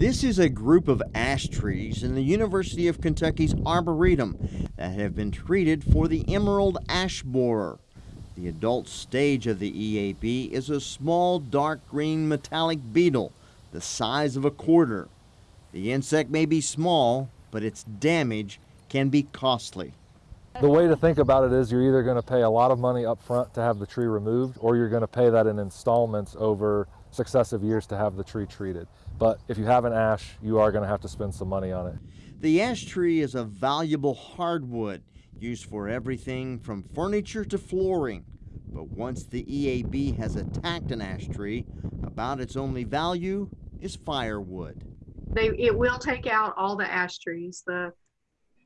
This is a group of ash trees in the University of Kentucky's Arboretum that have been treated for the emerald ash borer. The adult stage of the EAB is a small dark green metallic beetle the size of a quarter. The insect may be small, but its damage can be costly. The way to think about it is you're either going to pay a lot of money up front to have the tree removed or you're going to pay that in installments over successive years to have the tree treated. But if you have an ash, you are going to have to spend some money on it. The ash tree is a valuable hardwood used for everything from furniture to flooring. But once the EAB has attacked an ash tree, about its only value is firewood. They, it will take out all the ash trees. The,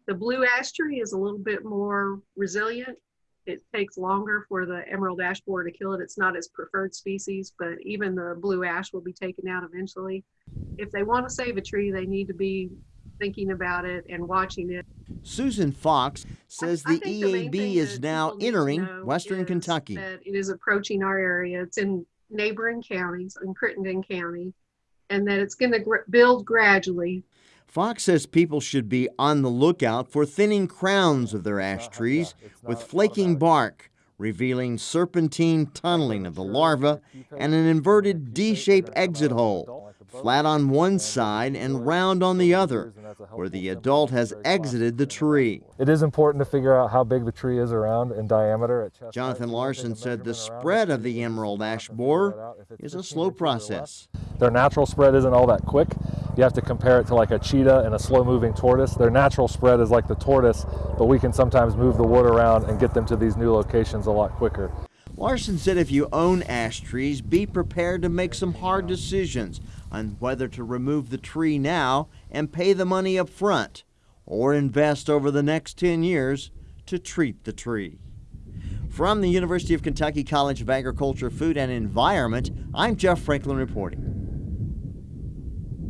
the blue ash tree is a little bit more resilient. It takes longer for the emerald ash borer to kill it. It's not its preferred species, but even the blue ash will be taken out eventually. If they want to save a tree, they need to be thinking about it and watching it. Susan Fox says the EAB is now entering western Kentucky. That it is approaching our area. It's in neighboring counties, in Crittenden County, and that it's going to gr- build gradually. Fox says people should be on the lookout for thinning crowns of their ash trees with flaking bark, revealing serpentine tunneling of the larva and an inverted D shaped exit hole, flat on one side and round on the other, where the adult has exited the tree. It is important to figure out how big the tree is around in diameter. Jonathan Larson said the spread of the emerald ash borer is a slow process. Their natural spread isn't all that quick. You have to compare it to like a cheetah and a slow moving tortoise. Their natural spread is like the tortoise, but we can sometimes move the wood around and get them to these new locations a lot quicker. Larson said if you own ash trees, be prepared to make some hard decisions on whether to remove the tree now and pay the money up front or invest over the next 10 years to treat the tree. From the University of Kentucky College of Agriculture, Food and Environment, I'm Jeff Franklin reporting.